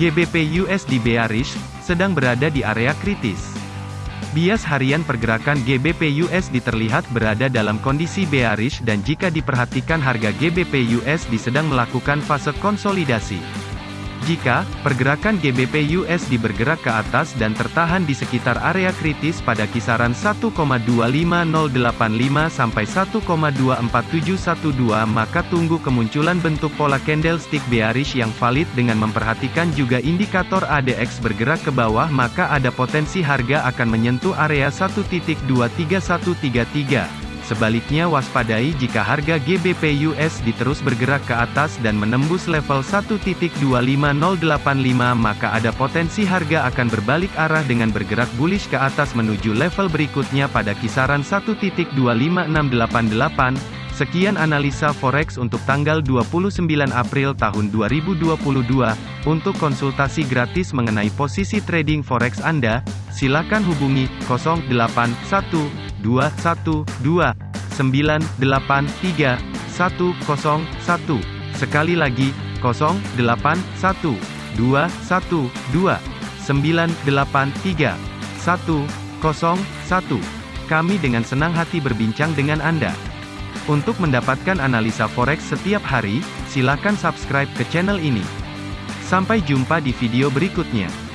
GBP USD bearish, sedang berada di area kritis. Bias harian pergerakan GBP USD terlihat berada dalam kondisi bearish dan jika diperhatikan harga GBP USD sedang melakukan fase konsolidasi. Jika pergerakan GBP USD bergerak ke atas dan tertahan di sekitar area kritis pada kisaran 1,25085 sampai 1,24712 maka tunggu kemunculan bentuk pola candlestick bearish yang valid dengan memperhatikan juga indikator ADX bergerak ke bawah maka ada potensi harga akan menyentuh area 1.23133. Sebaliknya waspadai jika harga GBP USD terus bergerak ke atas dan menembus level 1.25085 maka ada potensi harga akan berbalik arah dengan bergerak bullish ke atas menuju level berikutnya pada kisaran 1.25688. Sekian analisa forex untuk tanggal 29 April tahun 2022. Untuk konsultasi gratis mengenai posisi trading forex Anda, silakan hubungi 081212 983 101. Sekali lagi, 0812 983 101. Kami dengan senang hati berbincang dengan Anda. Untuk mendapatkan analisa forex setiap hari, silakan subscribe ke channel ini. Sampai jumpa di video berikutnya.